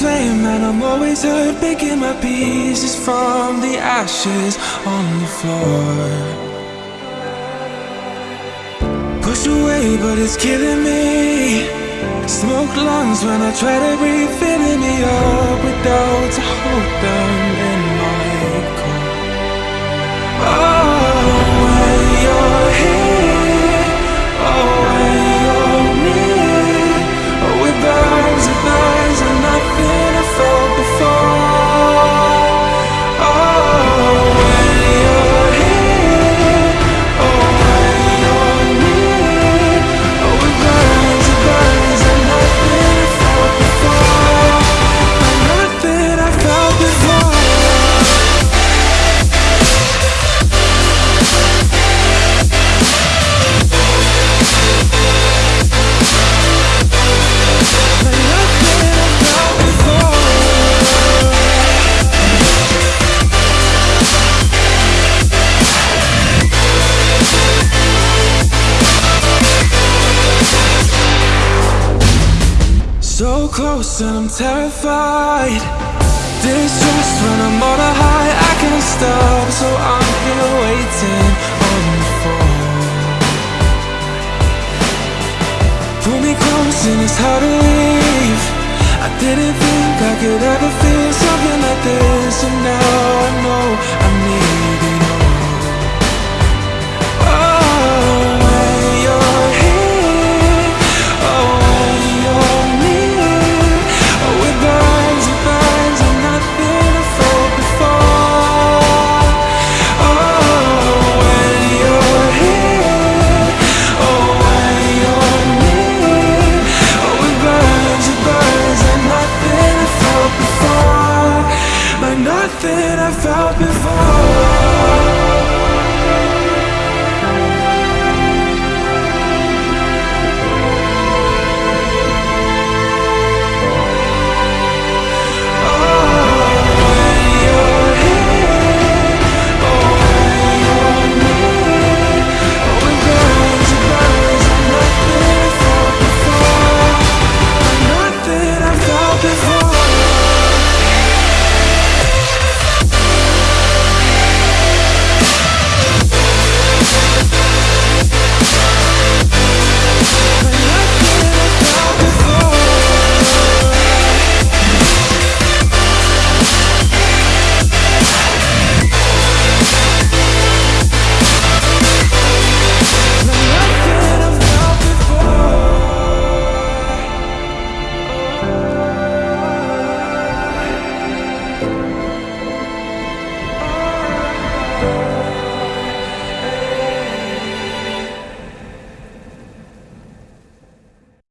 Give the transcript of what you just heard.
flame and I'm always hurt Picking my pieces from the ashes on the floor. Push away but it's killing me. Smoke lungs when I try to breathe Filling me up with doubts. I hold So close and I'm terrified. Distrust when I'm on a high I can't stop So I'm here waiting on the phone. Pull me close and it's hard to leave. I didn't think I could ever feel something like this And now I know I felt before.